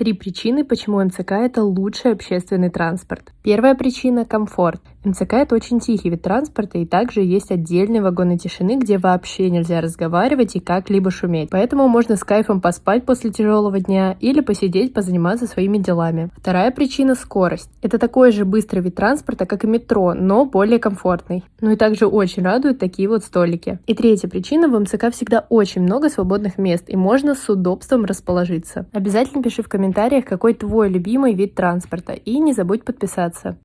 Три причины, почему МЦК это лучший общественный транспорт. Первая причина – комфорт. МЦК это очень тихий вид транспорта и также есть отдельные вагоны тишины, где вообще нельзя разговаривать и как-либо шуметь. Поэтому можно с кайфом поспать после тяжелого дня или посидеть, позаниматься своими делами. Вторая причина – скорость. Это такой же быстрый вид транспорта, как и метро, но более комфортный. Ну и также очень радуют такие вот столики. И третья причина – в МЦК всегда очень много свободных мест и можно с удобством расположиться. Обязательно пиши в комментариях, какой твой любимый вид транспорта и не забудь подписаться.